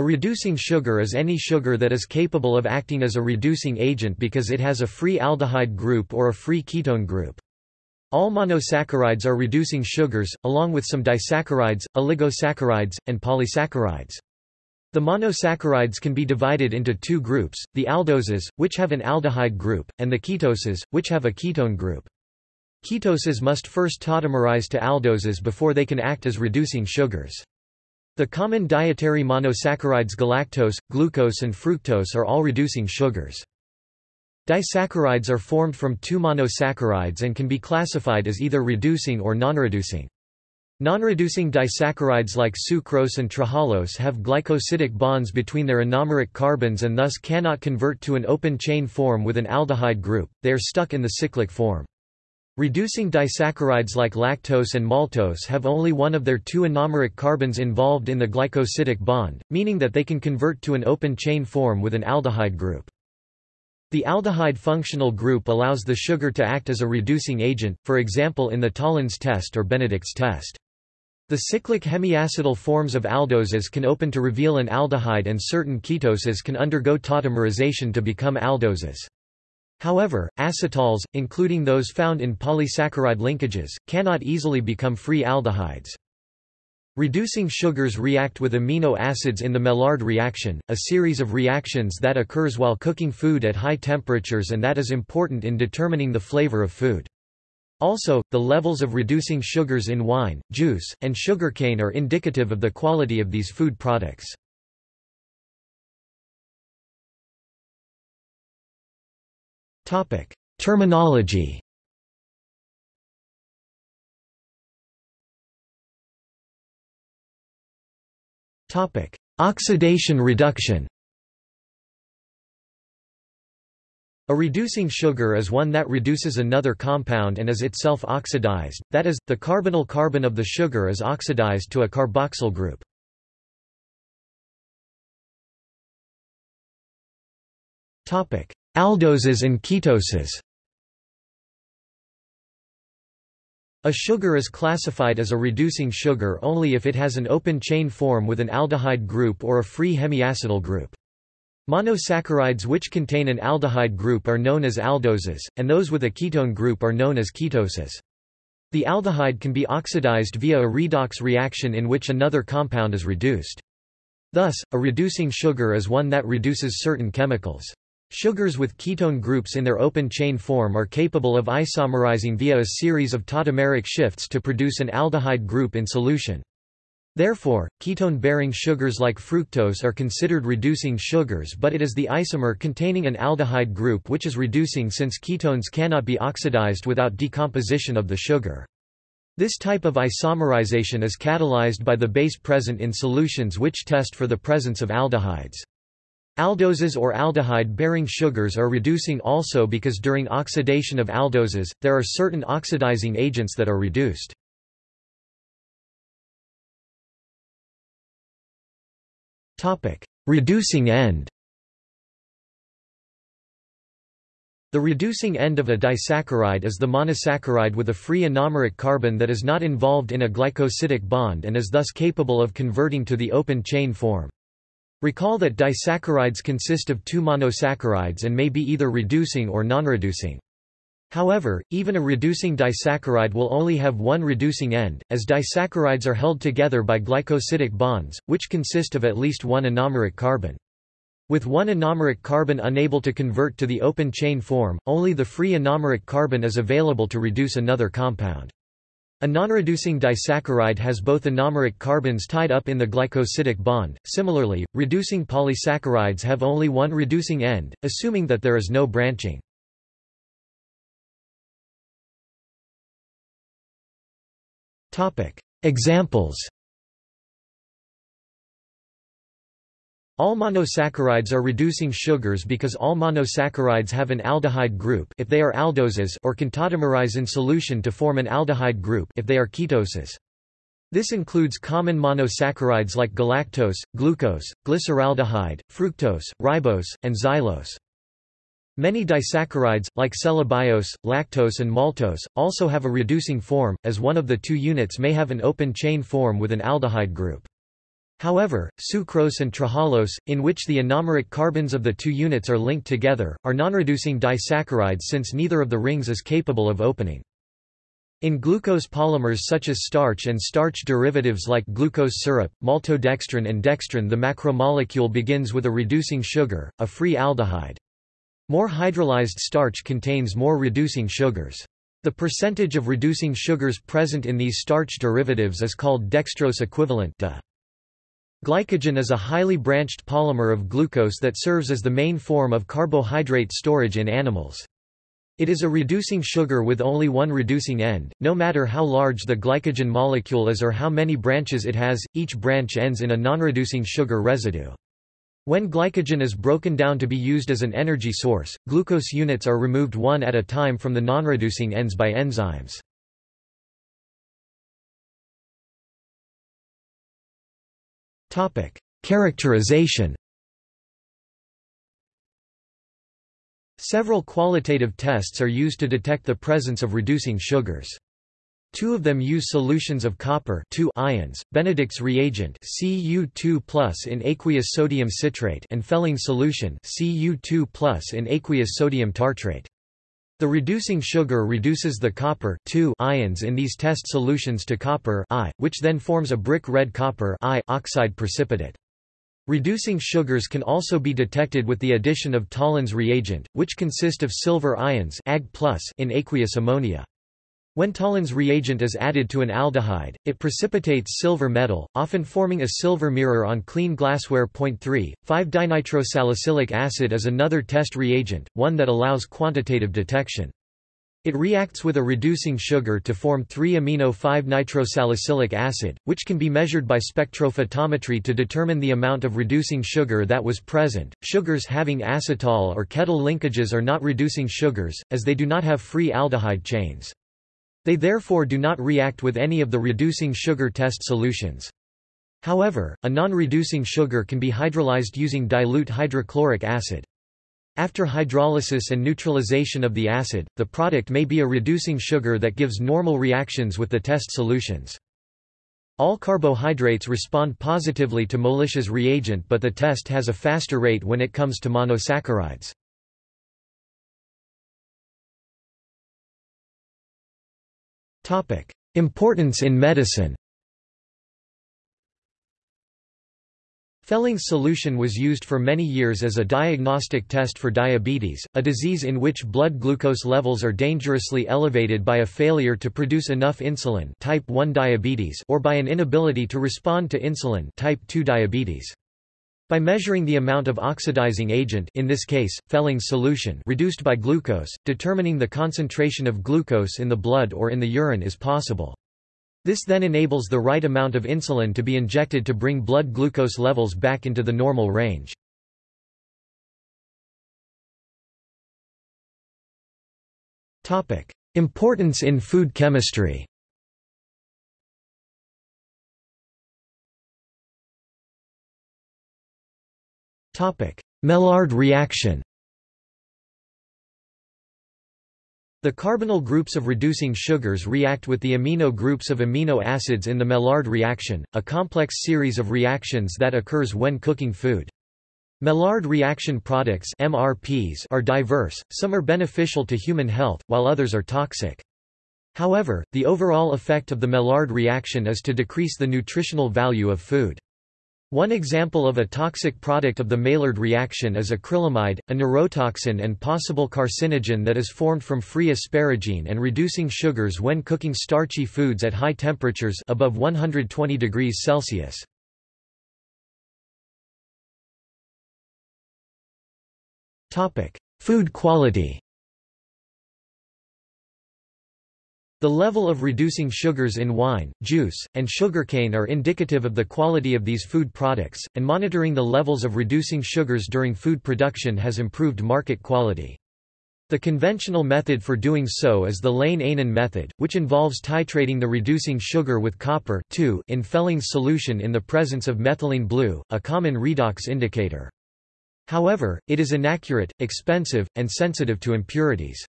A reducing sugar is any sugar that is capable of acting as a reducing agent because it has a free aldehyde group or a free ketone group. All monosaccharides are reducing sugars, along with some disaccharides, oligosaccharides, and polysaccharides. The monosaccharides can be divided into two groups, the aldoses, which have an aldehyde group, and the ketoses, which have a ketone group. Ketoses must first tautomerize to aldoses before they can act as reducing sugars. The common dietary monosaccharides galactose, glucose and fructose are all reducing sugars. Disaccharides are formed from two monosaccharides and can be classified as either reducing or non-reducing. Non-reducing disaccharides like sucrose and trehalose have glycosidic bonds between their anomeric carbons and thus cannot convert to an open chain form with an aldehyde group, they are stuck in the cyclic form. Reducing disaccharides like lactose and maltose have only one of their two anomeric carbons involved in the glycosidic bond, meaning that they can convert to an open chain form with an aldehyde group. The aldehyde functional group allows the sugar to act as a reducing agent, for example in the Tollens test or Benedict's test. The cyclic hemiacetal forms of aldoses can open to reveal an aldehyde and certain ketoses can undergo tautomerization to become aldoses. However, acetals, including those found in polysaccharide linkages, cannot easily become free aldehydes. Reducing sugars react with amino acids in the Maillard reaction, a series of reactions that occurs while cooking food at high temperatures and that is important in determining the flavor of food. Also, the levels of reducing sugars in wine, juice, and sugarcane are indicative of the quality of these food products. Terminology. Topic: Oxidation reduction. A reducing sugar is one that reduces another compound and is itself oxidized, that is, the carbonyl carbon of the sugar is oxidized to a carboxyl group. Aldoses and ketoses A sugar is classified as a reducing sugar only if it has an open chain form with an aldehyde group or a free hemiacetal group. Monosaccharides which contain an aldehyde group are known as aldoses, and those with a ketone group are known as ketoses. The aldehyde can be oxidized via a redox reaction in which another compound is reduced. Thus, a reducing sugar is one that reduces certain chemicals. Sugars with ketone groups in their open chain form are capable of isomerizing via a series of tautomeric shifts to produce an aldehyde group in solution. Therefore, ketone-bearing sugars like fructose are considered reducing sugars but it is the isomer containing an aldehyde group which is reducing since ketones cannot be oxidized without decomposition of the sugar. This type of isomerization is catalyzed by the base present in solutions which test for the presence of aldehydes. Aldoses or aldehyde-bearing sugars are reducing also because during oxidation of aldoses, there are certain oxidizing agents that are reduced. Reducing end The reducing end of a disaccharide is the monosaccharide with a free anomeric carbon that is not involved in a glycosidic bond and is thus capable of converting to the open chain form. Recall that disaccharides consist of two monosaccharides and may be either reducing or non-reducing. However, even a reducing disaccharide will only have one reducing end, as disaccharides are held together by glycosidic bonds, which consist of at least one anomeric carbon. With one anomeric carbon unable to convert to the open chain form, only the free anomeric carbon is available to reduce another compound. A non-reducing disaccharide has both anomeric carbons tied up in the glycosidic bond. Similarly, reducing polysaccharides have only one reducing end, assuming that there is no branching. Topic: Examples All monosaccharides are reducing sugars because all monosaccharides have an aldehyde group if they are aldoses or can tautomerize in solution to form an aldehyde group if they are ketoses. This includes common monosaccharides like galactose, glucose, glyceraldehyde, fructose, ribose, and xylose. Many disaccharides, like cellobiose, lactose and maltose, also have a reducing form, as one of the two units may have an open chain form with an aldehyde group. However, sucrose and trehalose, in which the anomeric carbons of the two units are linked together, are nonreducing disaccharides since neither of the rings is capable of opening. In glucose polymers such as starch and starch derivatives like glucose syrup, maltodextrin and dextrin the macromolecule begins with a reducing sugar, a free aldehyde. More hydrolyzed starch contains more reducing sugars. The percentage of reducing sugars present in these starch derivatives is called dextrose equivalent DE. Glycogen is a highly branched polymer of glucose that serves as the main form of carbohydrate storage in animals. It is a reducing sugar with only one reducing end, no matter how large the glycogen molecule is or how many branches it has, each branch ends in a non-reducing sugar residue. When glycogen is broken down to be used as an energy source, glucose units are removed one at a time from the non-reducing ends by enzymes. Topic: Characterization. Several qualitative tests are used to detect the presence of reducing sugars. Two of them use solutions of copper ions, Benedict's reagent Cu2+ in aqueous sodium citrate and Fehling solution Cu2+ in aqueous sodium tartrate. The reducing sugar reduces the copper ions in these test solutions to copper I, which then forms a brick red copper I oxide precipitate. Reducing sugars can also be detected with the addition of Tollens reagent, which consist of silver ions Ag in aqueous ammonia. When Tollens reagent is added to an aldehyde, it precipitates silver metal, often forming a silver mirror on clean glassware. 3. 5-dinitrosalicylic acid is another test reagent, one that allows quantitative detection. It reacts with a reducing sugar to form 3-amino-5-nitrosalicylic acid, which can be measured by spectrophotometry to determine the amount of reducing sugar that was present. Sugars having acetal or ketal linkages are not reducing sugars, as they do not have free aldehyde chains. They therefore do not react with any of the reducing sugar test solutions. However, a non-reducing sugar can be hydrolyzed using dilute hydrochloric acid. After hydrolysis and neutralization of the acid, the product may be a reducing sugar that gives normal reactions with the test solutions. All carbohydrates respond positively to Molisch's reagent but the test has a faster rate when it comes to monosaccharides. Importance in medicine Fehling's solution was used for many years as a diagnostic test for diabetes, a disease in which blood glucose levels are dangerously elevated by a failure to produce enough insulin type 1 diabetes or by an inability to respond to insulin type 2 diabetes. By measuring the amount of oxidizing agent in this case, Fehling's solution reduced by glucose, determining the concentration of glucose in the blood or in the urine is possible. This then enables the right amount of insulin to be injected to bring blood glucose levels back into the normal range. Importance in food chemistry Maillard reaction The carbonyl groups of reducing sugars react with the amino groups of amino acids in the Maillard reaction, a complex series of reactions that occurs when cooking food. Maillard reaction products MRPs are diverse, some are beneficial to human health, while others are toxic. However, the overall effect of the Maillard reaction is to decrease the nutritional value of food. One example of a toxic product of the Maillard reaction is acrylamide, a neurotoxin and possible carcinogen that is formed from free asparagine and reducing sugars when cooking starchy foods at high temperatures above 120 degrees Celsius. Food quality The level of reducing sugars in wine, juice, and sugarcane are indicative of the quality of these food products, and monitoring the levels of reducing sugars during food production has improved market quality. The conventional method for doing so is the Lane-Eynon method, which involves titrating the reducing sugar with copper in Fehling's solution in the presence of methylene blue, a common redox indicator. However, it is inaccurate, expensive, and sensitive to impurities.